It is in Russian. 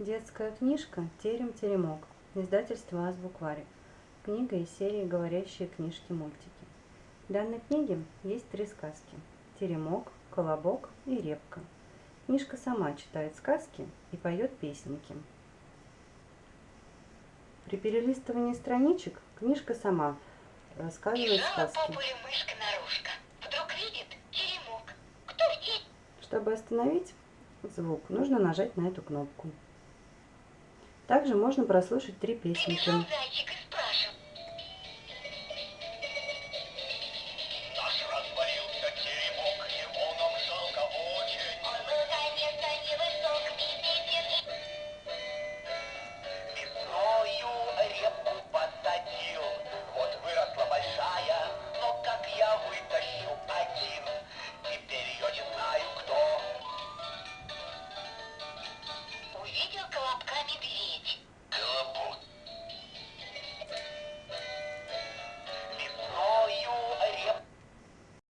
Детская книжка «Терем-теремок». Издательство «Азбукварик». Книга из серии «Говорящие книжки-мультики». В данной книге есть три сказки. Теремок, Колобок и Репка. Книжка сама читает сказки и поет песенки. При перелистывании страничек книжка сама рассказывает сказки. мышка наружка. Вдруг видит теремок. Кто здесь? Чтобы остановить звук, нужно нажать на эту кнопку. Также можно прослушать три песенки.